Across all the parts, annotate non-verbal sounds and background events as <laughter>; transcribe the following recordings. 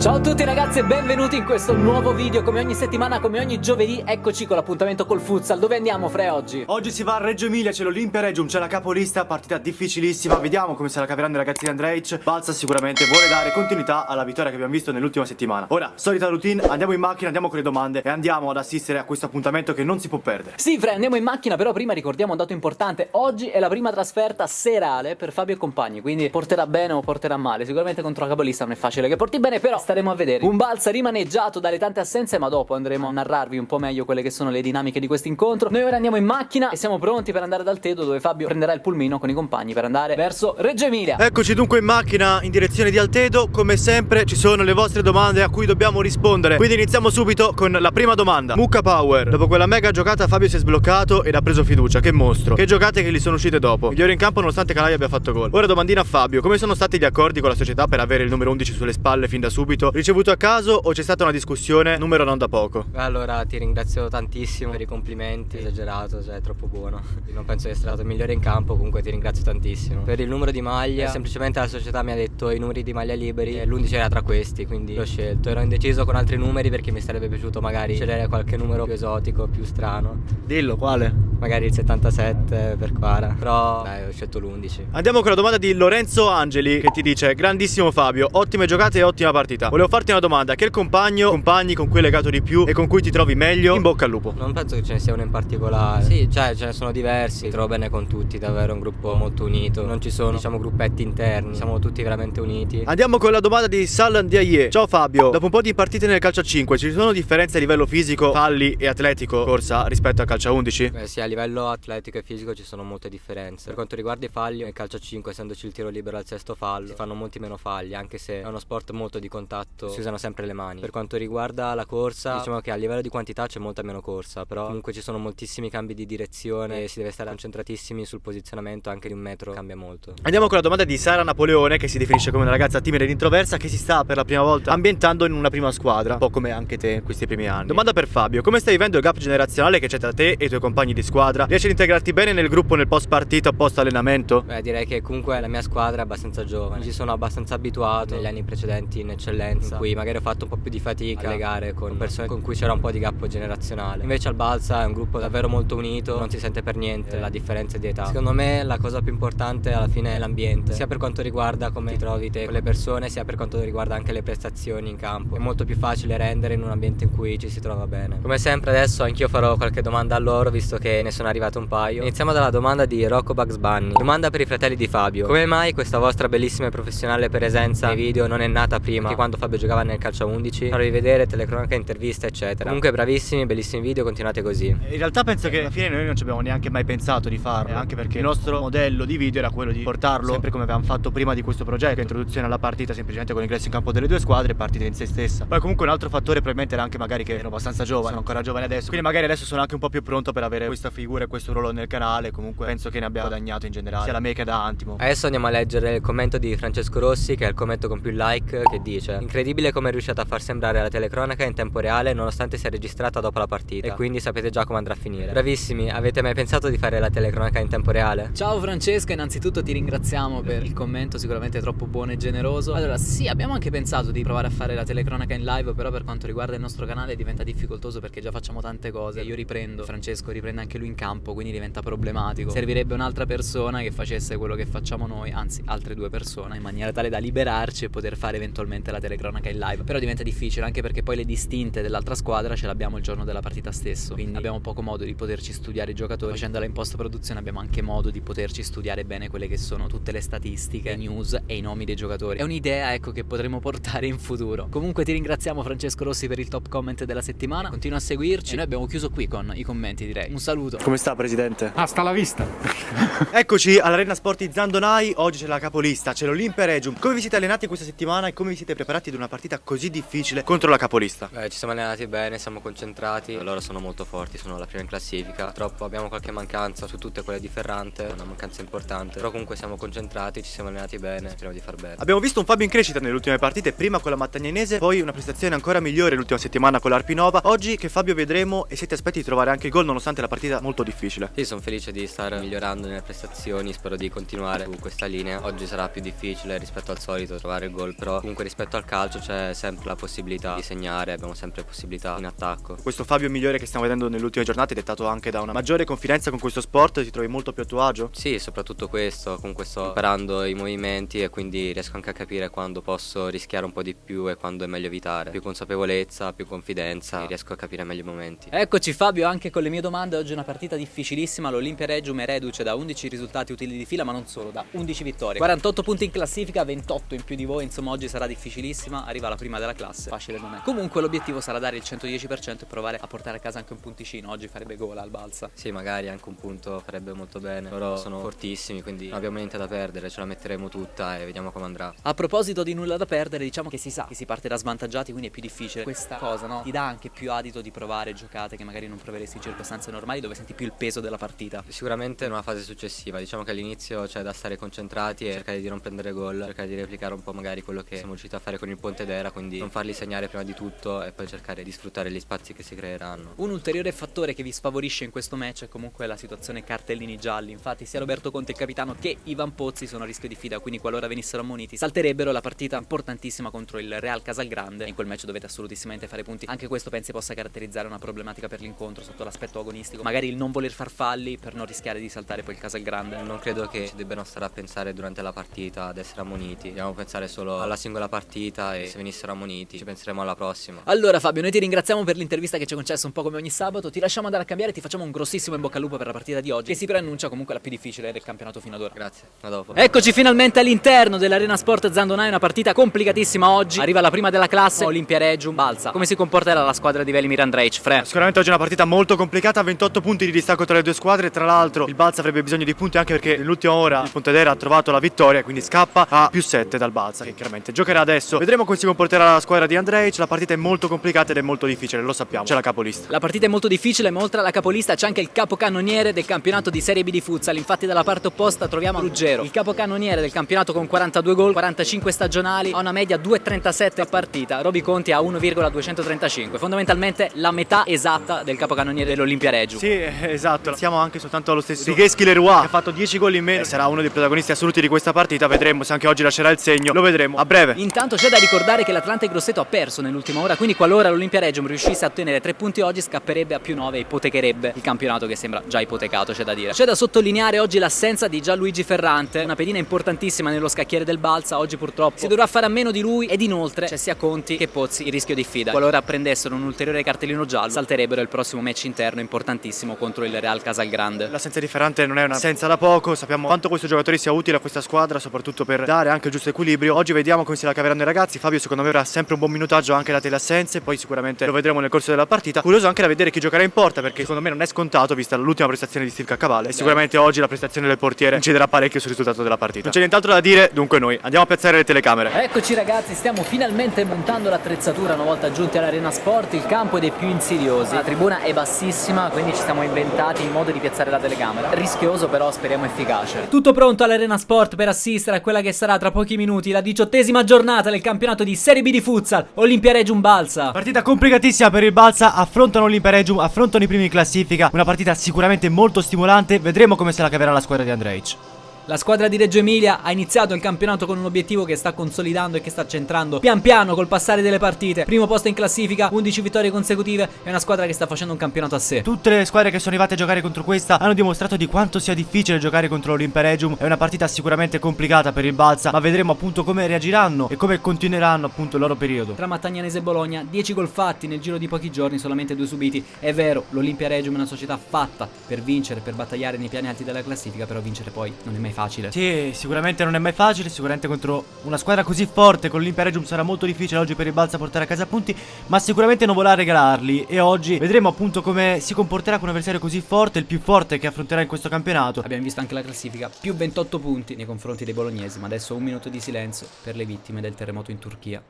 Ciao a tutti ragazzi e benvenuti in questo nuovo video. Come ogni settimana, come ogni giovedì Eccoci con l'appuntamento col futsal. Dove andiamo Fre oggi? Oggi si va a Reggio Emilia, c'è l'Olimpia Regium, c'è la capolista, partita difficilissima. Vediamo come se la caveranno i ragazzi di Andrej Balsa sicuramente vuole dare continuità alla vittoria che abbiamo visto nell'ultima settimana. Ora, solita routine, andiamo in macchina, andiamo con le domande E andiamo ad assistere a questo appuntamento che non si può perdere. Sì Fre, andiamo in macchina Però prima ricordiamo un dato importante. Oggi è la prima trasferta serale per Fabio e compagni Quindi porterà bene o porterà male. Sicuramente contro la capolista non è facile che porti bene Però staremo a vedere. Un Balsa rimaneggiato dalle tante assenze ma dopo andremo a narrarvi un po' meglio quelle che sono le dinamiche di questo incontro. Noi ora andiamo in macchina e siamo pronti per andare dal Tedo dove Fabio prenderà il pulmino con i compagni per andare verso Reggio Emilia. Eccoci dunque in macchina in direzione di Altedo. Come sempre ci sono le vostre domande a cui dobbiamo rispondere. Quindi iniziamo subito con la prima domanda. Mucca Power. Dopo quella mega giocata Fabio si è sbloccato ed ha preso fiducia. Che mostro. Che giocate che gli sono uscite dopo. Migliore in campo nonostante Calai abbia fatto gol. Ora domandina a Fabio Come sono stati gli accordi con la società per avere il numero 11 sulle spalle fin da subito Ricevuto a caso o c'è stata una discussione numero non da poco? Allora ti ringrazio tantissimo per i complimenti, esagerato, cioè è troppo buono. Non penso di essere stato il migliore in campo, comunque ti ringrazio tantissimo. Per il numero di maglia, semplicemente la società mi ha detto i numeri di maglia liberi e l'11 era tra questi, quindi l'ho scelto. Ero indeciso con altri numeri perché mi sarebbe piaciuto magari scegliere qualche numero più esotico, più strano. Dillo, quale? Magari il 77 per Quara, però dai, ho scelto l'11. Andiamo con la domanda di Lorenzo Angeli che ti dice Grandissimo Fabio, ottime giocate e ottima partita. Volevo farti una domanda, che il compagno, compagni con cui hai legato di più e con cui ti trovi meglio? In bocca al lupo. Non penso che ce ne sia uno in particolare. Sì, cioè ce ne sono diversi. Mi trovo bene con tutti, davvero un gruppo molto unito. Non ci sono, diciamo, gruppetti interni. Siamo tutti veramente uniti. Andiamo con la domanda di Salan Diaye. Ciao Fabio, dopo un po' di partite nel calcio a 5, ci sono differenze a livello fisico, falli e atletico corsa rispetto al calcio a 11? Beh, sì, a livello atletico e fisico ci sono molte differenze. Per quanto riguarda i falli, nel calcio a 5, essendoci il tiro libero al sesto fallo, si fanno molti meno falli, anche se è uno sport molto di contatto, si usano sempre le mani. Per quanto riguarda la corsa, diciamo che a livello di quantità c'è molta meno corsa, però comunque ci sono moltissimi cambi di direzione e si deve stare concentratissimi sul posizionamento anche di un metro, cambia molto. Andiamo con la domanda di Sara Napoleone, che si definisce come una ragazza timida ed introversa, che si sta per la prima volta ambientando in una prima squadra, un po' come anche te in questi primi anni. Domanda per Fabio, come stai vivendo il gap generazionale che c'è tra te e i tuoi compagni di squadra? Riesci ad integrarti bene nel gruppo nel post partita, post allenamento? Beh, direi che comunque la mia squadra è abbastanza giovane, ci sono abbastanza abituato negli anni precedenti in eccellenza, in cui magari ho fatto un po' più di fatica a legare con persone con cui c'era un po' di gap generazionale. Invece al Balsa è un gruppo davvero molto unito, non si sente per niente la differenza di età. Secondo me la cosa più importante alla fine è l'ambiente, sia per quanto riguarda come ti trovi te con le persone, sia per quanto riguarda anche le prestazioni in campo. È molto più facile rendere in un ambiente in cui ci si trova bene. Come sempre adesso anch'io farò qualche domanda a loro visto che ne sono arrivate un paio. Iniziamo dalla domanda di Rocco Bugs Bunny. Domanda per i fratelli di Fabio. Come mai questa vostra bellissima e professionale presenza nei video non è nata prima che quando Fabio giocava nel calcio a 11? Farvi vedere telecronache, interviste eccetera. Comunque bravissimi, bellissimi video, continuate così. In realtà penso che alla fine noi non ci abbiamo neanche mai pensato di farlo, anche perché il nostro modello di video era quello di portarlo sempre come avevamo fatto prima di questo progetto, introduzione alla partita semplicemente con ingresso in campo delle due squadre e partita in se stessa. Poi comunque un altro fattore probabilmente era anche magari che ero abbastanza giovane, sono ancora giovane adesso, quindi magari adesso sono anche un po' più pronto per avere questa figura e questo ruolo nel canale, comunque penso che ne abbia guadagnato in generale, sia da me che da Antimo. Adesso andiamo a leggere il commento di Francesco Rossi, che è il commento con più like, che dice Incredibile come è riuscito a far sembrare la telecronaca in tempo reale nonostante sia registrata dopo la partita. E quindi sapete già come andrà a finire. Bravissimi, avete mai pensato di fare la telecronaca in tempo reale? Ciao Francesca, innanzitutto ti ringraziamo per il commento sicuramente troppo buono e generoso. Allora sì, abbiamo anche pensato di provare a fare la telecronaca in live Però per quanto riguarda il nostro canale diventa difficoltoso perché già facciamo tante cose. Io riprendo, Francesco riprende anche lui in campo quindi diventa problematico. Servirebbe un'altra persona che facesse quello che facciamo noi Anzi, altre due persone in maniera tale da liberarci e poter fare eventualmente la telecronaca in live Però diventa difficile anche perché poi le distinte dell'altra squadra ce l'abbiamo il giorno della partita stesso Quindi abbiamo poco modo di poterci studiare i giocatori. Facendola in post produzione abbiamo anche modo di poterci studiare bene quelle che sono tutte le statistiche, le news e i nomi dei giocatori. È un'idea ecco che potremo portare in futuro. Comunque ti ringraziamo Francesco Rossi per il top comment della settimana. Continua a seguirci. E noi abbiamo chiuso qui con i commenti direi. Un saluto. Come sta presidente? Hasta la vista. <laughs> Eccoci all'Arena Sport di Zandonai, oggi c'è la capolista, c'è l'Olimpia Regium Come vi siete allenati questa settimana e come vi siete preparati ad una partita così difficile contro la capolista? Beh, ci siamo allenati bene, siamo concentrati, loro sono molto forti, sono la prima in classifica. Purtroppo abbiamo qualche mancanza su tutte quelle di Ferrante, una mancanza importante. Però comunque siamo concentrati, ci siamo allenati bene, speriamo di far bene. Abbiamo visto un Fabio in crescita nelle ultime partite, prima con la Mattagnanese, poi una prestazione ancora migliore l'ultima settimana con l'Arpinova. Oggi che Fabio vedremo e se ti aspetti di trovare anche il gol nonostante la partita partita molto difficile. Sì, sono felice di stare migliorando nelle prestazioni, spero di continuare su questa linea. Oggi sarà più difficile rispetto al solito trovare il gol, però comunque rispetto al calcio c'è sempre la possibilità di segnare, abbiamo sempre possibilità in attacco. Questo Fabio migliore che stiamo vedendo nelle ultime giornate è dettato anche da una maggiore confidenza con questo sport, ti trovi molto più a tuo agio? Sì, soprattutto questo, comunque sto imparando i movimenti e quindi riesco anche a capire quando posso rischiare un po' di più e quando è meglio evitare. Più consapevolezza, più confidenza, riesco a capire meglio i momenti. Eccoci Fabio anche con le mie domande, oggi è una partita difficilissima, l'Olimpia Regium è reduce da 11 risultati utili di fila ma non solo, da 11 vittorie. 48 punti in classifica, 28 in più di voi, insomma oggi sarà difficilissima, arriva la prima della classe, facile non è. Comunque l'obiettivo sarà dare il 110% e provare a portare a casa anche un punticino, oggi farebbe gola al balsa. Sì, magari anche un punto farebbe molto bene. Loro sono fortissimi, quindi non abbiamo niente da perdere, ce la metteremo tutta e vediamo come andrà. A proposito di nulla da perdere, diciamo che si sa che si parte da svantaggiati, quindi è più difficile. Questa cosa, no? Ti dà anche più adito di provare giocate che magari non proveresti in circostanze normali dove senti più il peso della partita. Sicuramente in una fase successiva, diciamo che all'inizio c'è da stare concentrati e cercare di non prendere gol, cercare di replicare un po' magari quello che siamo riusciti a fare con il Ponte d'Era, quindi non farli segnare prima di tutto e poi cercare di sfruttare gli spazi che si creeranno. Un ulteriore fattore che vi sfavorisce in questo match è comunque la situazione cartellini gialli. Infatti sia Roberto Conte il capitano che Ivan Pozzi sono a rischio di fida, quindi qualora venissero ammoniti salterebbero la partita importantissima contro il Real Casalgrande. In quel match dovete assolutissimamente fare punti. Anche questo pensi possa caratterizzare una problematica per l'incontro sotto l'aspetto agonistico. Magari il non voler far falli per non rischiare di saltare poi il Casalgrande. Non credo che ci debbano stare a pensare durante la partita ad essere ammoniti. Dobbiamo pensare solo alla singola partita e se venissero ammoniti ci penseremo alla prossima. Allora Fabio, noi ti ringraziamo per l'intervista che ci hai concesso un po' come ogni sabato. Ti lasciamo andare a cambiare e ti facciamo un grossissimo in bocca al lupo per la partita di oggi, che si preannuncia comunque la più difficile del campionato fino ad ora. Grazie, a dopo. Eccoci finalmente all'interno dell'Arena Sport Zandonai, una partita complicatissima oggi. Arriva la prima della classe, Olimpia Regium, Balsa. Come si comporterà la squadra di Velimir Andrej? Fre. Sicuramente oggi è una partita molto complicata, 28 punti di distacco tra le due squadre, tra l'altro il Balsa avrebbe bisogno di punti anche perché nell'ultima ora il Pontedera ha trovato la vittoria, quindi scappa a più 7 dal Balsa, che chiaramente giocherà adesso. Vedremo come si comporterà la squadra di Andrej, la partita è molto complicata ed è molto difficile, lo sappiamo, c'è la capolista. La partita è molto difficile, ma oltre alla capolista c'è anche il capocannoniere del campionato di Serie B di futsal. Infatti dalla parte opposta troviamo Ruggero, il capocannoniere del campionato con 42 gol, 45 stagionali, ha una media 2,37 a partita. Roby Conti ha 1,235, fondamentalmente la metà esatta del capocannoniere dell'Olimpia Reggio. Sì, esatto, siamo anche soltanto allo stesso Righeschi Leroy, che ha fatto 10 gol in meno, sarà uno dei protagonisti assoluti di questa partita, vedremo se anche oggi lascerà il segno, lo vedremo a breve. Intanto c'è da ricordare che l'Atlante Grosseto ha perso nell'ultima ora, quindi qualora l'Olimpia Reggio riuscisse a ottenere 3 punti oggi scapperebbe a più 9 e ipotecherebbe il campionato che sembra già ipotecato, c'è da dire. C'è da sottolineare oggi l'assenza di Gianluigi Ferrante, una pedina importantissima nello scacchiere del Balsa, oggi purtroppo si dovrà fare a meno di lui ed inoltre c'è sia Conti che Pozzi il rischio di fida. Qualora prendessero un ulteriore cartellino giallo, salterebbero il prossimo match interno importantissimo contro il Real Casalgrande. L'assenza di Ferrante non è un'assenza da poco, sappiamo quanto questo giocatore sia utile a questa squadra, soprattutto per dare anche il giusto equilibrio. Oggi vediamo come se la caveranno i ragazzi. Fabio secondo me avrà sempre un buon minutaggio anche date le assenze, poi sicuramente lo vedremo nel corso della partita. Curioso anche da vedere chi giocherà in porta perché secondo me non è scontato vista l'ultima prestazione di Steve Caccavale e sicuramente oggi la prestazione del portiere inciderà parecchio sul risultato della partita. Non c'è nient'altro da dire, dunque noi andiamo a piazzare le telecamere. Eccoci ragazzi, stiamo finalmente montando l'attrezzatura una volta giunti all'Arena Sport, il campo è dei più insidiosi, la tribuna è bassissima, quindi ci siamo inventati il modo di piazzare la telecamera. Rischioso però speriamo efficace. Tutto pronto all'Arena Sport per assistere a quella che sarà tra pochi minuti la diciottesima giornata del campionato di Serie B di futsal, Olimpia Regium Balsa. Partita complicatissima per il Balsa, affrontano l'Olimpia Regium, affrontano i primi in classifica, una partita sicuramente molto stimolante, vedremo come se la caverà la squadra di Andrej. La squadra di Reggio Emilia ha iniziato il campionato con un obiettivo che sta consolidando e che sta centrando pian piano col passare delle partite. Primo posto in classifica, 11 vittorie consecutive, è una squadra che sta facendo un campionato a sé. Tutte le squadre che sono arrivate a giocare contro questa hanno dimostrato di quanto sia difficile giocare contro l'Olimpia Regium. È una partita sicuramente complicata per il Balsa, ma vedremo appunto come reagiranno e come continueranno appunto il loro periodo. Tra Mattagnanese e Bologna, 10 gol fatti nel giro di pochi giorni, solamente due subiti. È vero, l'Olimpia Regium è una società fatta per vincere, per battagliare nei piani alti della classifica, però vincere poi non è mai facile. Sì, sicuramente non è mai facile, sicuramente contro una squadra così forte con l'Olimpia Regium sarà molto difficile oggi per il Balsa portare a casa punti, ma sicuramente non vorrà regalarli e oggi vedremo appunto come si comporterà con un avversario così forte, il più forte che affronterà in questo campionato. Abbiamo visto anche la classifica, più 28 punti nei confronti dei bolognesi, ma adesso un minuto di silenzio per le vittime del terremoto in Turchia.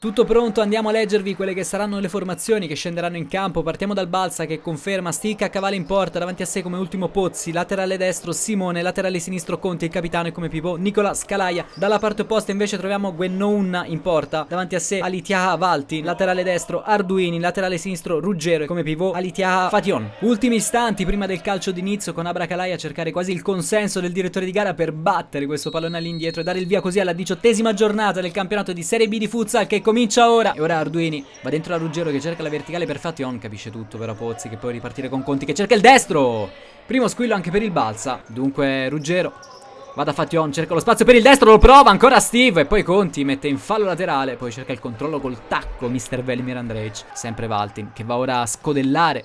Tutto pronto, andiamo a leggervi quelle che saranno le formazioni che scenderanno in campo. Partiamo dal Balsa che conferma Sticca a cavallo in porta, davanti a sé come ultimo Pozzi, laterale destro Simone, laterale sinistro Conti, il capitano e come pivot Nicola Scalaia. Dalla parte opposta invece troviamo Gwennounna in porta, davanti a sé Alitiaha Valti, laterale destro Arduini, laterale sinistro Ruggero e come pivot Alitiaha Fation. Ultimi istanti prima del calcio d'inizio con Abra Calai a cercare quasi il consenso del direttore di gara per battere questo pallone all'indietro e dare il via così alla diciottesima giornata del campionato di Serie B di futsal che comincia ora. E ora Arduini va dentro la Ruggero che cerca la verticale per Fation. Capisce tutto però Pozzi che può ripartire con Conti che cerca il destro. Primo squillo anche per il Balsa. Dunque Ruggero Va da Fation, cerca lo spazio per il destro, lo prova ancora Steve e poi Conti mette in fallo laterale, poi cerca il controllo col tacco Mr. Velimir Andrej, sempre Valtin che va ora a scodellare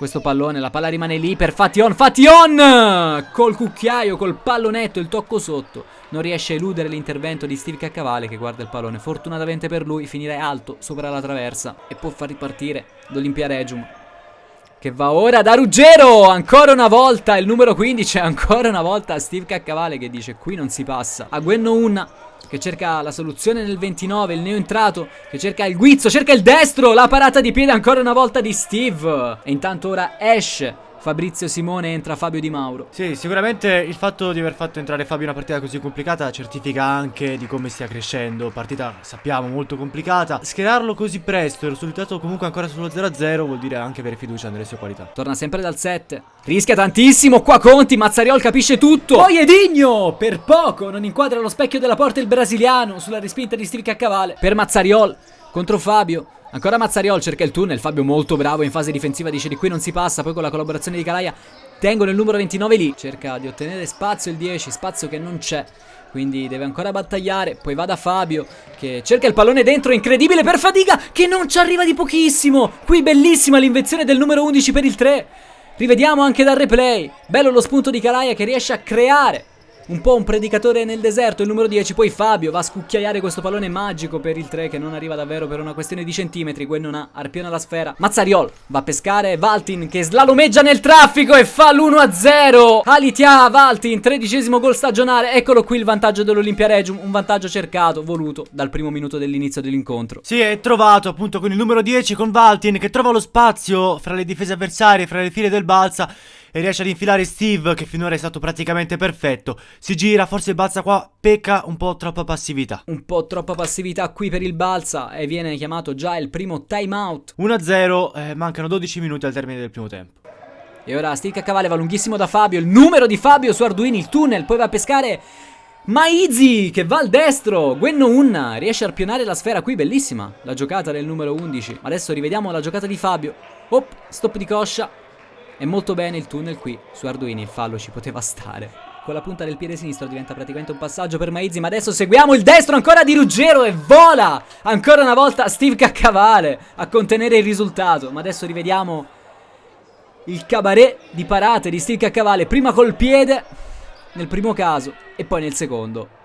questo pallone, la palla rimane lì per Fation, Fation! Col cucchiaio, col pallonetto, il tocco sotto. Non riesce a eludere l'intervento di Steve Caccavale che guarda il pallone. Fortunatamente per lui finirà alto sopra la traversa e può far ripartire l'Olimpia Regium. Che va ora da Ruggero, ancora una volta, il numero 15, ancora una volta Steve Caccavale che dice qui non si passa. A Gwenno Unna che cerca la soluzione nel 29, il neo entrato, che cerca il guizzo, cerca il destro, la parata di piede ancora una volta di Steve. E intanto ora Ash Fabrizio Simone entra Fabio Di Mauro. Sì, sicuramente il fatto di aver fatto entrare Fabio in una partita così complicata certifica anche di come stia crescendo. Partita, sappiamo, molto complicata. Schierarlo così presto e il risultato comunque ancora sullo 0-0 vuol dire anche avere fiducia nelle sue qualità. Torna sempre dal 7. Rischia tantissimo, qua Conti, Mazzariol capisce tutto. Poi Edigno, per poco, non inquadra lo specchio della porta il brasiliano sulla respinta di Steve Caccavale. Per Mazzariol, contro Fabio. Ancora Mazzariol cerca il tunnel, Fabio molto bravo in fase difensiva. Dice di qui non si passa, poi con la collaborazione di Calaia tengono il numero 29 lì, cerca di ottenere spazio il 10, spazio che non c'è, quindi deve ancora battagliare, poi va da Fabio che cerca il pallone dentro, incredibile per Fatica che non ci arriva di pochissimo, qui bellissima l'invenzione del numero 11 per il 3, rivediamo anche dal replay, bello lo spunto di Calaia che riesce a creare un po' un predicatore nel deserto, il numero 10, poi Fabio va a scucchiaiare questo pallone magico per il 3 che non arriva davvero per una questione di centimetri, Gwen non ha, arpiona la sfera. Mazzariol va a pescare Valtin che slalomeggia nel traffico e fa l'1-0. Alitia Valtin, tredicesimo gol stagionale, eccolo qui il vantaggio dell'Olimpia Regium, un vantaggio cercato, voluto dal primo minuto dell'inizio dell'incontro. Sì, è trovato appunto con il numero 10 con Valtin che trova lo spazio fra le difese avversarie, fra le file del Balsa e riesce ad infilare Steve che finora è stato praticamente perfetto. Si gira, forse il Balsa qua pecca un po' troppa passività. Un po' troppa passività qui per il Balsa e viene chiamato già il primo timeout. 1-0, eh, mancano 12 minuti al termine del primo tempo. E ora stick a cavallo va lunghissimo da Fabio, il numero di Fabio su Arduini, il tunnel, poi va a pescare Maizi che va al destro Gwenno Unna riesce a arpionare la sfera qui Bellissima la giocata del numero 11 Adesso rivediamo la giocata di Fabio Op, stop di coscia e molto bene il tunnel qui su Arduini, il fallo ci poteva stare. Con la punta del piede sinistro diventa praticamente un passaggio per Maizzi, ma adesso seguiamo il destro ancora di Ruggero e vola! Ancora una volta Steve Caccavale a contenere il risultato, ma adesso rivediamo il cabaret di parate di Steve Caccavale, prima col piede nel primo caso e poi nel secondo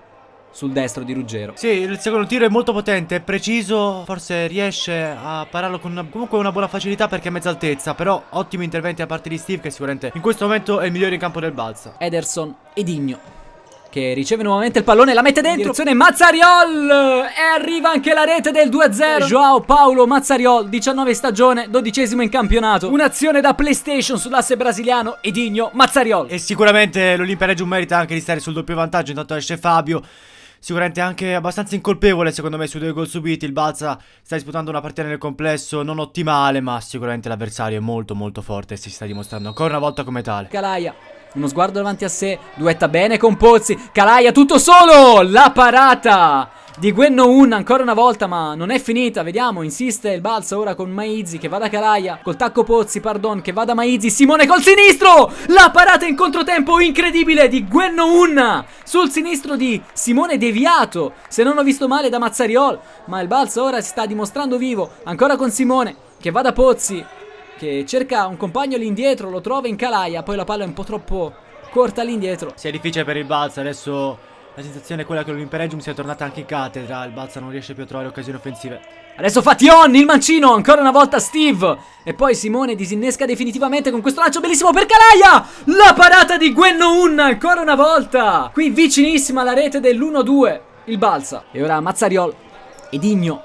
sul destro di Ruggero. Sì, il secondo tiro è molto potente, è preciso, forse riesce a pararlo con una, comunque una buona facilità perché è a mezza altezza, però ottimi interventi da parte di Steve che sicuramente in questo momento è il migliore in campo del Balsa. Ederson e Digno che riceve nuovamente il pallone, la mette dentro. Direzione Mazzariol e arriva anche la rete del 2-0. Joao Paolo Mazzariol, 19 stagione, 12 in campionato. Un'azione da PlayStation sull'asse brasiliano Edinho Mazzariol. E sicuramente l'Olimpia Reggio merita anche di stare sul doppio vantaggio, intanto esce Fabio sicuramente anche abbastanza incolpevole secondo me sui due gol subiti. Il Balsa sta disputando una partita nel complesso non ottimale, ma sicuramente l'avversario è molto molto forte e si sta dimostrando ancora una volta come tale. Calaia. Uno sguardo davanti a sé, duetta bene con Pozzi, Calaia tutto solo, la parata di Gwenno Un ancora una volta ma non è finita Vediamo insiste il balzo ora con Maizzi che va da Calaia Col tacco Pozzi pardon che va da Maizzi Simone col sinistro La parata in controtempo incredibile di Gwenno Un Sul sinistro di Simone deviato Se non ho visto male da Mazzariol Ma il balzo ora si sta dimostrando vivo Ancora con Simone che va da Pozzi Che cerca un compagno all'indietro Lo trova in Calaia Poi la palla è un po' troppo corta all'indietro Si è difficile per il balzo adesso la sensazione è quella che l'Imperegium sia tornata anche in cattedra. Il Balsa non riesce più a trovare occasioni offensive. Adesso Fation, il mancino, ancora una volta Steve. E poi Simone disinnesca definitivamente con questo lancio bellissimo per Calaia. La parata di Gwenno Un, ancora una volta. Qui vicinissima alla rete dell'1-2. Il Balsa. E ora Mazzariol. Edigno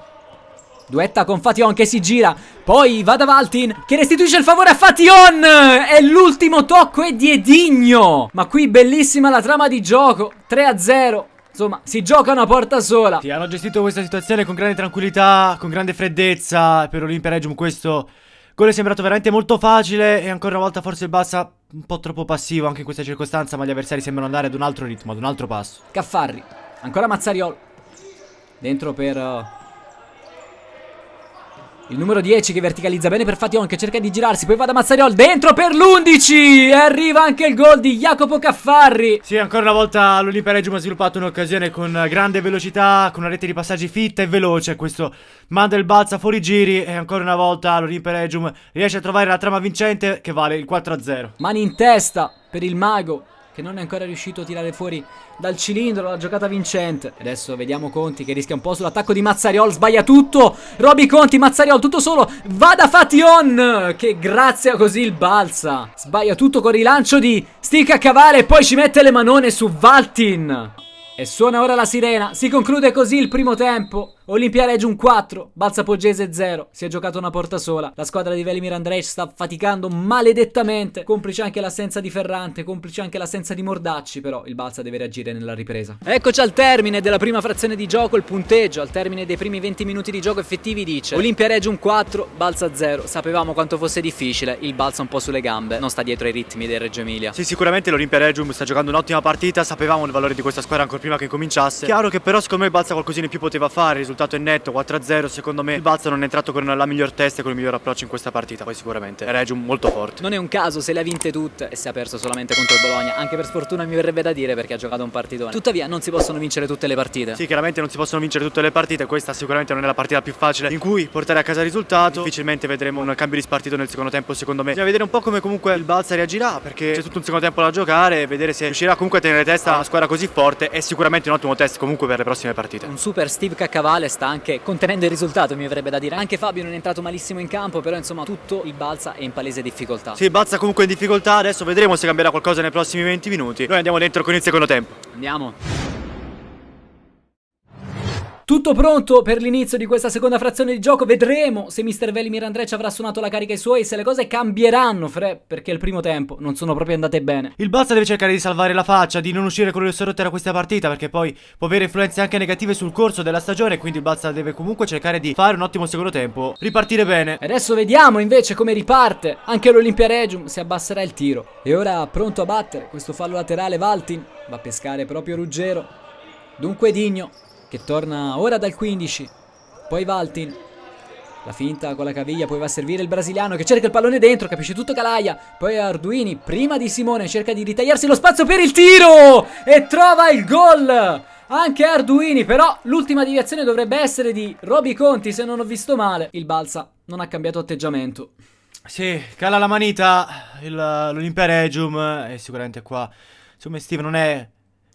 Duetta con Fation che si gira. Poi va da Valtin che restituisce il favore a Fation. E l'ultimo tocco è di Edigno. Ma qui bellissima la trama di gioco. 3 a 0. Insomma, si gioca una porta sola. Sì, hanno gestito questa situazione con grande tranquillità, con grande freddezza. Per Olimpia Regium questo gol è sembrato veramente molto facile. E ancora una volta forse il Bassa un po' troppo passivo anche in questa circostanza. Ma gli avversari sembrano andare ad un altro ritmo, ad un altro passo. Caffarri. Ancora Mazzariol. Dentro per... Il numero 10 che verticalizza bene per Fation che cerca di girarsi. Poi va da Mazzariol dentro per l'11. E arriva anche il gol di Jacopo Caffarri. Sì, ancora una volta l'Olimpia Regium ha sviluppato un'occasione con grande velocità, con una rete di passaggi fitta e veloce. Questo manda il balza fuori giri e ancora una volta l'Olimpia Regium riesce a trovare la trama vincente che vale il 4-0. Mani in testa per il mago che non è ancora riuscito a tirare fuori dal cilindro la giocata vincente. Adesso vediamo Conti che rischia un po' sull'attacco di Mazzariol, sbaglia tutto. Roby Conti, Mazzariol, tutto solo. Va da Fation che grazia così il balza. Sbaglia tutto con rilancio di Stick a cavare e poi ci mette le manone su Valtin. E suona ora la sirena. Si conclude così il primo tempo. Olimpia Regium 4, Balsa Poggese 0. Si è giocato una porta sola. La squadra di Velimir Andrej sta faticando maledettamente. Complice anche l'assenza di Ferrante, complice anche l'assenza di Mordacci. Però il Balsa deve reagire nella ripresa. Eccoci al termine della prima frazione di gioco. Il punteggio al termine dei primi 20 minuti di gioco effettivi dice Olimpia Regium 4, Balsa 0. Sapevamo quanto fosse difficile. Il Balsa un po' sulle gambe. Non sta dietro ai ritmi del Reggio Emilia. Sì, sicuramente l'Olimpia Regium sta giocando un'ottima partita. Sapevamo il valore di questa squadra ancora prima che cominciasse. Chiaro che però secondo me il Balsa qualcosina in più poteva fare. Il risultato è netto 4-0 secondo me. Il Balsa non è entrato con la miglior testa e con il miglior approccio in questa partita. Poi sicuramente è Regium molto forte. Non è un caso se le ha vinte tutte e si è perso solamente contro il Bologna. Anche per sfortuna mi verrebbe da dire perché ha giocato un partitone. Tuttavia non si possono vincere tutte le partite. Sì chiaramente non si possono vincere tutte le partite. Questa sicuramente non è la partita più facile in cui portare a casa il risultato. Difficilmente vedremo un cambio di spartito nel secondo tempo secondo me. Bisogna vedere un po' come comunque il Balsa reagirà perché c'è tutto un secondo tempo da giocare e vedere se riuscirà comunque a tenere testa a una squadra così forte è sicuramente un ottimo test comunque per le prossime partite. Un super Steve Caccavale sta anche contenendo il risultato mi avrebbe da dire. Anche Fabio non è entrato malissimo in campo, però insomma tutto il Balsa è in palese difficoltà. Sì, il Balsa comunque in difficoltà, adesso vedremo se cambierà qualcosa nei prossimi 20 minuti. Noi andiamo dentro con il secondo tempo. Andiamo. Tutto pronto per l'inizio di questa seconda frazione di gioco. Vedremo se Mr. Velimir Andrej avrà suonato la carica ai suoi. Se le cose cambieranno, Fre, perché il primo tempo non sono proprio andate bene. Il Balsa deve cercare di salvare la faccia, di non uscire con le sorrotte da questa partita. Perché poi può avere influenze anche negative sul corso della stagione. Quindi il Balsa deve comunque cercare di fare un ottimo secondo tempo. Ripartire bene. Adesso vediamo invece come riparte. Anche l'Olimpia Regium si abbasserà il tiro. E ora pronto a battere questo fallo laterale Valtin. Va a pescare proprio Ruggero. Dunque Digno che torna ora dal 15. Poi Valtin. La finta con la caviglia, poi va a servire il brasiliano che cerca il pallone dentro, capisce tutto Calaia. Poi Arduini, prima di Simone, cerca di ritagliarsi lo spazio per il tiro e trova il gol. Anche Arduini, però l'ultima deviazione dovrebbe essere di Roby Conti, se non ho visto male. Il Balsa non ha cambiato atteggiamento. Sì, cala la manita l'Olimpia Regium e sicuramente qua, insomma Steve non è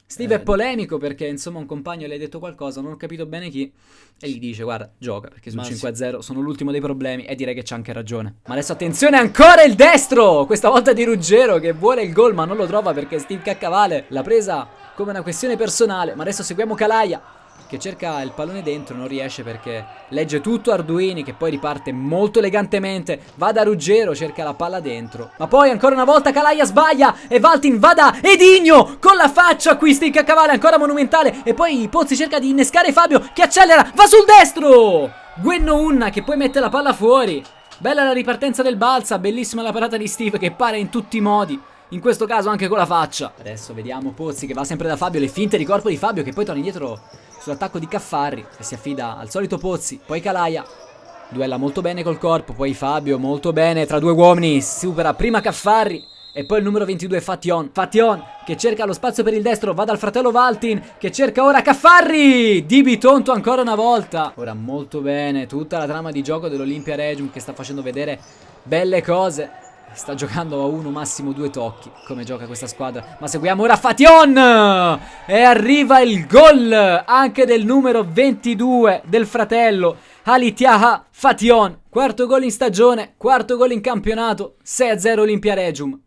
Steve eh, è polemico perché insomma un compagno le ha detto qualcosa, non ho capito bene chi, e gli dice guarda gioca perché sul 5-0 sono l'ultimo dei problemi e direi che c'ha anche ragione. Ma adesso attenzione ancora il destro, questa volta di Ruggero che vuole il gol ma non lo trova perché Steve Caccavale l'ha presa come una questione personale, ma adesso seguiamo Calaia che cerca il pallone dentro, non riesce perché legge tutto Arduini che poi riparte molto elegantemente, va da Ruggero, cerca la palla dentro, ma poi ancora una volta Calaia sbaglia e Valtin va da Edigno con la faccia qui sticca a cavallo, ancora monumentale e poi Pozzi cerca di innescare Fabio che accelera, va sul destro! Guenno Unna che poi mette la palla fuori. Bella la ripartenza del Balsa, bellissima la parata di Steve che pare in tutti i modi. In questo caso anche con la faccia. Adesso vediamo Pozzi che va sempre da Fabio, le finte di corpo di Fabio che poi torna indietro sull'attacco di Caffarri e si affida al solito Pozzi, poi Calaia. Duella molto bene col corpo, poi Fabio molto bene tra due uomini, supera prima Caffarri e poi il numero 22 Fation. Fation che cerca lo spazio per il destro, va dal fratello Valtin che cerca ora Caffarri. Di Bitonto ancora una volta. Ora molto bene tutta la trama di gioco dell'Olimpia Regium che sta facendo vedere belle cose. Sta giocando a uno, massimo due tocchi. Come gioca questa squadra. Ma seguiamo ora Fation! E arriva il gol anche del numero 22 del fratello. Alitiaha Fation. Quarto gol in stagione, quarto gol in campionato. 6-0 Olimpia Regium.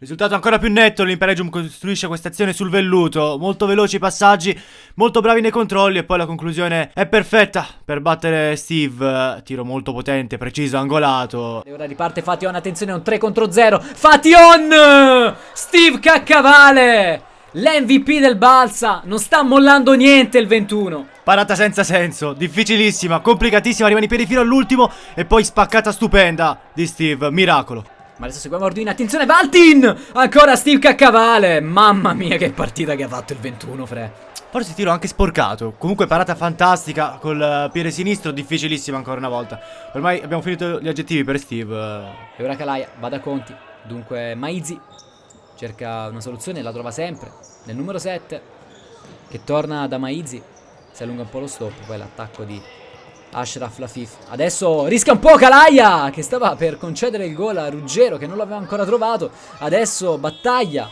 Risultato ancora più netto, l'Imperium costruisce questa azione sul velluto, molto veloci i passaggi, molto bravi nei controlli e poi la conclusione è perfetta per battere Steve, tiro molto potente, preciso, angolato. E ora riparte Fation, attenzione, un 3 contro 0, Fation! Steve Caccavale! L'MVP del Balsa, non sta mollando niente il 21. Parata senza senso, difficilissima, complicatissima, rimane in piedi fino all'ultimo e poi spaccata stupenda di Steve, miracolo. Ma adesso seguiamo Arduino, attenzione Valtin! Ancora Steve Caccavale! Mamma mia che partita che ha fatto il 21, Fre. Forse tiro anche sporcato. Comunque parata fantastica col eh, piede sinistro, difficilissima ancora una volta. Ormai abbiamo finito gli aggettivi per Steve. E ora Kalaia, va da Conti. Dunque Maizi cerca una soluzione, la trova sempre. Nel numero 7 che torna da Maizi. Si allunga un po' lo stop, poi l'attacco di Ashraf Lafif. Adesso rischia un po' Kalaia che stava per concedere il gol a Ruggero che non l'aveva ancora trovato. Adesso battaglia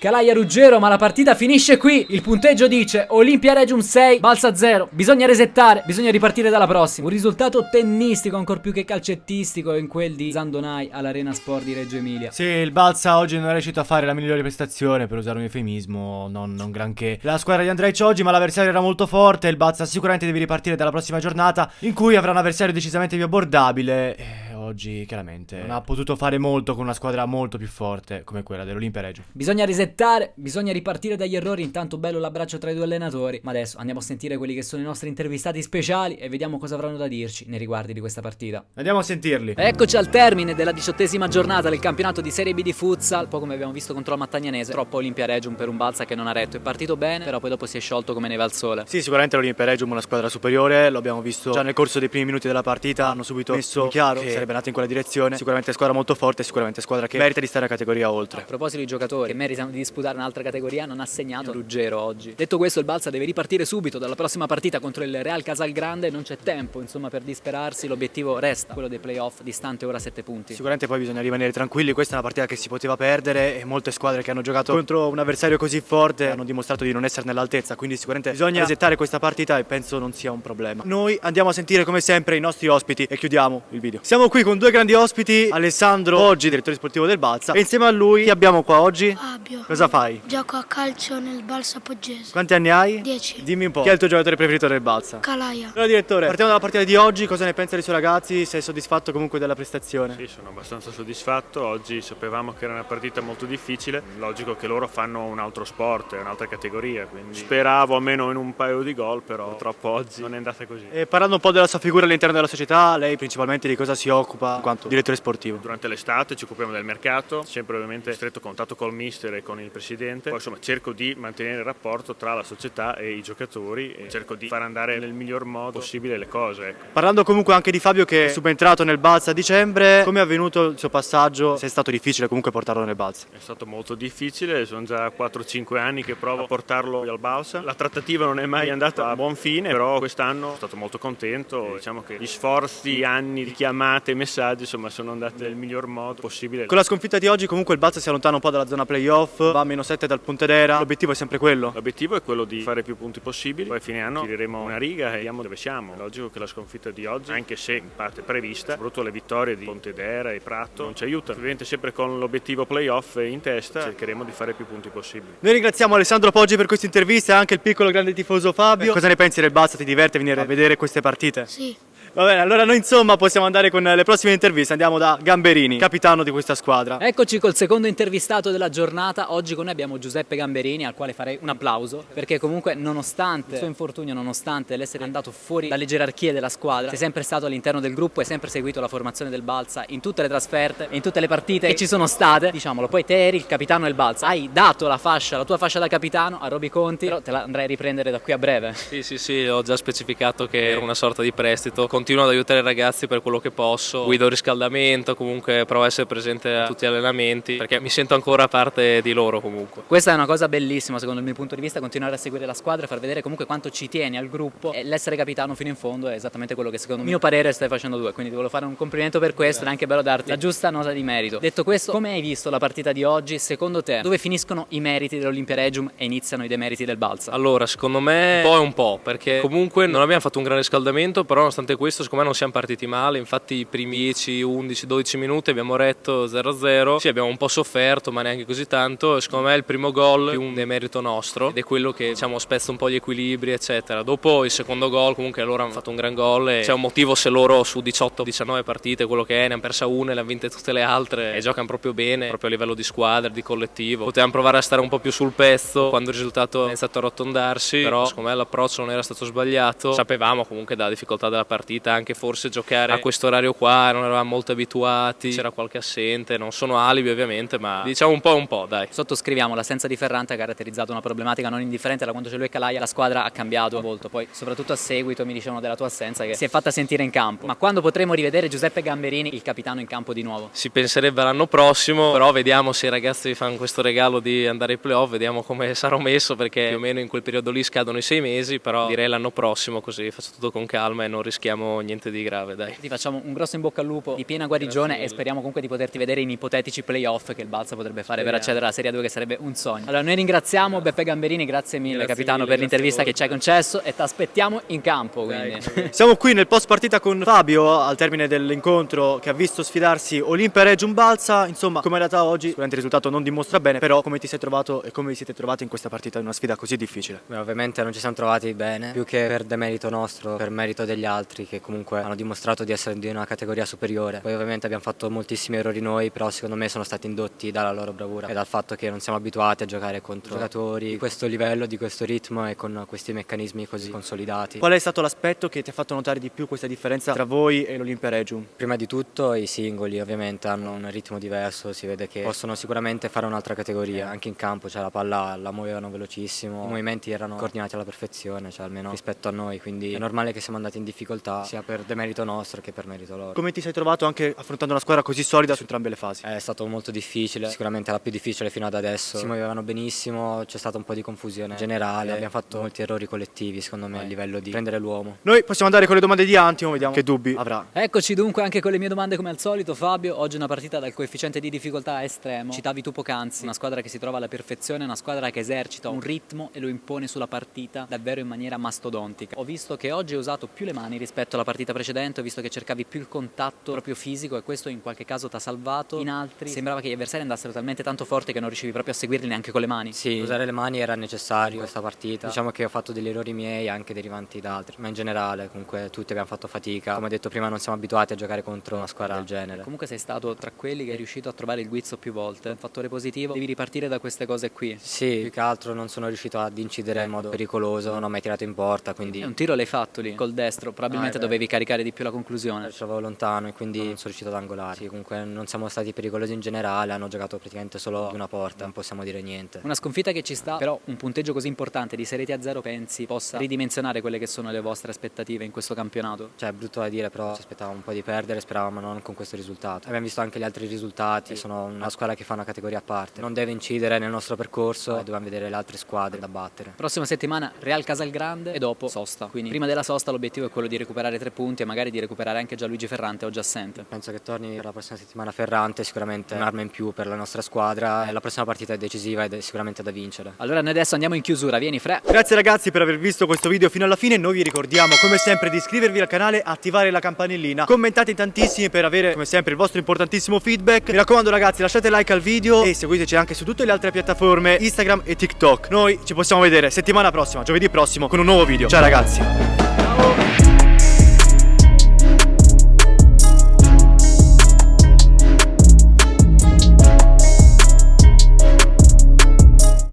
Calaia Ruggero, ma la partita finisce qui. Il punteggio dice Olimpia Regium 6, Balsa 0. Bisogna resettare, bisogna ripartire dalla prossima. Un risultato tennistico, ancor più che calcettistico, in quel di Zandonai all'Arena Sport di Reggio Emilia. Sì, il Balsa oggi non è riuscito a fare la migliore prestazione, per usare un eufemismo, non, non granché. La squadra di Andrej oggi, ma l'avversario era molto forte. Il Balsa sicuramente deve ripartire dalla prossima giornata, in cui avrà un avversario decisamente più abbordabile. Eh, oggi chiaramente non ha potuto fare molto con una squadra molto più forte come quella dell'Olimpia Reggio. Bisogna resettare, bisogna ripartire dagli errori, intanto bello l'abbraccio tra i due allenatori, ma adesso andiamo a sentire quelli che sono i nostri intervistati speciali e vediamo cosa avranno da dirci nei riguardi di questa partita. Andiamo a sentirli. Eccoci al termine della diciottesima giornata del campionato di Serie B di futsal, un po' come abbiamo visto contro la Mattagnanese, troppo Olimpia Regium per un Balsa che non ha retto, è partito bene, però poi dopo si è sciolto come neve al sole. Sì, sicuramente l'Olimpia Regium è una squadra superiore, lo abbiamo visto già nel corso dei primi minuti della partita, hanno subito messo in chiaro che sarebbe nato in quella direzione sicuramente squadra molto forte, sicuramente squadra che merita di stare a categoria oltre. A proposito di giocatori che meritano di disputare un'altra categoria, non ha segnato Ruggero oggi. Detto questo, il Balsa deve ripartire subito dalla prossima partita contro il Real Casalgrande, non c'è tempo insomma per disperarsi, l'obiettivo resta quello dei playoff, distante ora 7 punti. Sicuramente poi bisogna rimanere tranquilli, questa è una partita che si poteva perdere e molte squadre che hanno giocato contro un avversario così forte hanno dimostrato di non essere nell'altezza, quindi sicuramente bisogna resettare questa partita e penso non sia un problema. Noi andiamo a sentire come sempre i nostri ospiti e chiudiamo il video. Siamo qui con due grandi ospiti, Alessandro oggi direttore sportivo del Balsa e insieme a lui chi abbiamo qua oggi? Fabio. Cosa fai? Gioco a calcio nel Balsa Poggese. Quanti anni hai? 10. Dimmi un po', chi è il tuo giocatore preferito del Balsa? Calaia. Allora direttore, partiamo dalla partita di oggi, cosa ne pensa dei suoi ragazzi? Sei soddisfatto comunque della prestazione? Sì, sono abbastanza soddisfatto, oggi sapevamo che era una partita molto difficile, logico che loro fanno un altro sport, un'altra categoria, quindi speravo almeno in un paio di gol, però purtroppo oggi non è andata così. E parlando un po' della sua figura all'interno della società, lei principalmente di cosa si occupa in quanto direttore sportivo? Durante l'estate ci occupiamo del mercato, sempre ovviamente in stretto contatto col mister e con il presidente, poi insomma cerco di mantenere il rapporto tra la società e i giocatori e cerco di far andare nel miglior modo possibile le cose. Ecco. Parlando comunque anche di Fabio che è subentrato nel Balsa a dicembre, come è avvenuto il suo passaggio? Se è stato difficile comunque portarlo nel Balsa? È stato molto difficile, sono già 4-5 anni che provo a portarlo al Balsa. La trattativa non è mai andata a buon fine, però quest'anno sono stato molto contento. Diciamo che gli sforzi, anni di chiamate, messaggi, insomma, sono andati nel miglior modo possibile. Con la sconfitta di oggi comunque il Balsa si allontana un po' dalla zona playoff, va a meno 7 dal Pontedera, l'obiettivo è sempre quello? L'obiettivo è quello di fare più punti possibili, poi a fine anno tireremo una riga e vediamo dove siamo. È logico che la sconfitta di oggi, anche se in parte prevista, soprattutto le vittorie di Pontedera e Prato, non ci aiutano. Ovviamente sempre con l'obiettivo playoff in testa cercheremo di fare più punti possibili. Noi ringraziamo Alessandro Poggi per questa intervista e anche il piccolo grande tifoso Fabio. Cosa ne pensi del Balsa? Ti diverte venire a vedere queste partite? Sì. Va bene, allora noi insomma possiamo andare con le prossime interviste. Andiamo da Gamberini, capitano di questa squadra. Eccoci col secondo intervistato della giornata. Oggi con noi abbiamo Giuseppe Gamberini, al quale farei un applauso, perché comunque nonostante il suo infortunio, nonostante l'essere andato fuori dalle gerarchie della squadra, sei sempre stato all'interno del gruppo e sempre seguito la formazione del Balsa in tutte le trasferte e in tutte le partite che ci sono state. Diciamolo, poi te eri il capitano del Balsa. Hai dato la fascia, la tua fascia da capitano a Roby Conti, però te la andrai a riprendere da qui a breve. Sì, sì, sì, ho già specificato che era una sorta di prestito. Continuo ad aiutare i ragazzi per quello che posso. Guido il riscaldamento, comunque provo a essere presente a tutti gli allenamenti perché mi sento ancora parte di loro comunque. Questa è una cosa bellissima secondo il mio punto di vista, continuare a seguire la squadra e far vedere comunque quanto ci tieni al gruppo e l'essere capitano fino in fondo è esattamente quello che secondo mio parere stai facendo tu, quindi ti volevo fare un complimento per questo ed è anche bello darti la giusta nota di merito. Detto questo, come hai visto la partita di oggi? Secondo te, dove finiscono i meriti dell'Olimpia Regium e iniziano i demeriti del Balsa? Allora, secondo me un po' e un po', perché comunque non abbiamo fatto un gran riscaldamento, però nonostante questo questo secondo me non siamo partiti male, infatti i primi 10, 11, 12 minuti abbiamo retto 0-0, sì abbiamo un po' sofferto ma neanche così tanto, secondo me il primo gol è un demerito nostro ed è quello che diciamo spezza un po' gli equilibri eccetera. Dopo il secondo gol comunque loro hanno fatto un gran gol e c'è un motivo se loro su 18-19 partite, quello che è, ne hanno persa una e le hanno vinte tutte le altre e giocano proprio bene, proprio a livello di squadra, di collettivo. Potevamo provare a stare un po' più sul pezzo quando il risultato è iniziato a arrotondarsi, però secondo me l'approccio non era stato sbagliato. Sapevamo comunque dalla difficoltà della partita anche forse giocare a questo orario qua, non eravamo molto abituati, c'era qualche assente, non sono alibi ovviamente, ma diciamo un po' un po', dai. Sottoscriviamo, l'assenza di Ferrante ha caratterizzato una problematica non indifferente da quando c'è lui e Calaia, la squadra ha cambiato molto, poi soprattutto a seguito mi dicevano della tua assenza che si è fatta sentire in campo. Ma quando potremo rivedere Giuseppe Gamberini, il capitano in campo di nuovo? Si penserebbe l'anno prossimo, però vediamo se i ragazzi fanno questo regalo di andare ai playoff, vediamo come <laughs> sarò messo perché più o meno in quel periodo lì scadono i sei mesi, però direi l'anno prossimo così faccio tutto con calma e non rischiamo niente di grave, dai. Ti facciamo un grosso in bocca al lupo di piena guarigione e speriamo comunque di poterti vedere in ipotetici playoff che il Balsa potrebbe fare per accedere alla Serie 2 che sarebbe un sogno. Allora noi ringraziamo Beppe Gamberini, grazie mille Grazie capitano mille, per l'intervista che grazie ci hai concesso e ti aspettiamo in campo quindi. <laughs> Siamo qui nel post partita con Fabio al termine dell'incontro che ha visto sfidarsi Olimpia e Reggio Balsa. Insomma, come è andata oggi? Sicuramente il risultato non dimostra bene, però come ti sei trovato e come vi siete trovati in questa partita in una sfida così difficile? Beh, ovviamente non ci siamo trovati bene, più che per demerito nostro, per merito degli altri che comunque hanno dimostrato di essere di una categoria superiore. Poi ovviamente abbiamo fatto moltissimi errori noi, però secondo me sono stati indotti dalla loro bravura e dal fatto che non siamo abituati a giocare contro giocatori di questo livello, di questo ritmo e con questi meccanismi così consolidati. Qual è stato l'aspetto che ti ha fatto notare di più questa differenza tra voi e l'Olimpia Regium? Prima di tutto i singoli ovviamente hanno un ritmo diverso, si vede che possono sicuramente fare un'altra categoria, anche in campo cioè la palla la muovevano velocissimo, i movimenti erano coordinati alla perfezione, cioè almeno rispetto a noi, quindi è normale che siamo andati in difficoltà sia per demerito nostro che per merito loro. Come ti sei trovato anche affrontando una squadra così solida su entrambe le fasi? È stato molto difficile, sicuramente la più difficile fino ad adesso, si muovevano benissimo, c'è stata un po' di confusione generale, abbiamo fatto molti errori collettivi secondo me a livello di prendere l'uomo. Noi possiamo andare con le domande di Antimo, vediamo che dubbi avrà. Eccoci dunque anche con le mie domande come al solito Fabio, oggi una partita dal coefficiente di difficoltà estremo, citavi tu poc'anzi, una squadra che si trova alla perfezione, una squadra che esercita un ritmo e lo impone sulla partita davvero in maniera mastodontica. Ho visto che oggi hai usato più le mani rispetto alla partita precedente, ho visto che cercavi più il contatto proprio fisico e questo in qualche caso ti ha salvato, in altri sembrava che gli avversari andassero talmente tanto forti che non riuscivi proprio a seguirli neanche con le mani. Sì, usare le mani era necessario in questa partita, diciamo che ho fatto degli errori miei anche derivanti da altri, ma in generale comunque tutti abbiamo fatto fatica, come ho detto prima non siamo abituati a giocare contro una squadra del genere. Comunque sei stato tra quelli che è riuscito a trovare il guizzo più volte, un fattore positivo, devi ripartire da queste cose qui. Sì, più che altro non sono riuscito ad incidere in modo pericoloso, non ho mai tirato in porta, quindi E un tiro l'hai fatto lì, col destro, probabilmente Ah. Dovevi caricare di più la conclusione. ci avevo lontano e quindi non sono riuscito ad angolare. Sì, comunque non siamo stati pericolosi in generale, hanno giocato praticamente solo una porta, non possiamo dire niente. Una sconfitta che ci sta, però un punteggio così importante di Serie a 0 pensi possa ridimensionare quelle che sono le vostre aspettative in questo campionato? Cioè, è brutto da dire, però ci aspettavamo un po' di perdere, speravamo non con questo risultato. Abbiamo visto anche gli altri risultati, sono una squadra che fa una categoria a parte. Non deve incidere nel nostro percorso e dobbiamo vedere le altre squadre da battere. Prossima settimana Real Casalgrande e dopo sosta. Quindi prima della sosta l'obiettivo è quello di recuperare tre punti e magari di recuperare anche Gianluigi Ferrante oggi assente. Penso che torni per la prossima settimana Ferrante, sicuramente un'arma in più per la nostra squadra. La prossima partita è decisiva ed è sicuramente da vincere. Allora noi adesso andiamo in chiusura, vieni Fre. Grazie ragazzi per aver visto questo video fino alla fine, noi vi ricordiamo come sempre di iscrivervi al canale, attivare la campanellina, commentate tantissimi per avere come sempre il vostro importantissimo feedback. Mi raccomando ragazzi lasciate like al video e seguiteci anche su tutte le altre piattaforme Instagram e TikTok. Noi ci possiamo vedere settimana prossima, giovedì prossimo con un nuovo video. Ciao ragazzi!